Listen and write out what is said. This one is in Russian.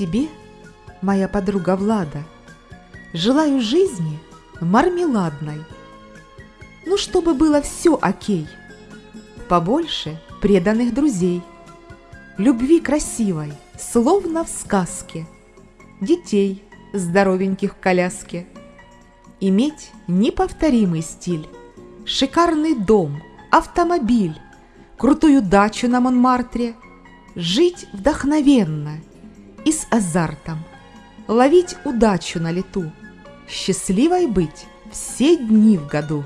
Тебе, моя подруга Влада, желаю жизни мармеладной. Ну, чтобы было все окей. Побольше преданных друзей, любви красивой, словно в сказке, детей здоровеньких в коляске, иметь неповторимый стиль, шикарный дом, автомобиль, крутую дачу на Монмартре, жить вдохновенно и с азартом, ловить удачу на лету, счастливой быть все дни в году.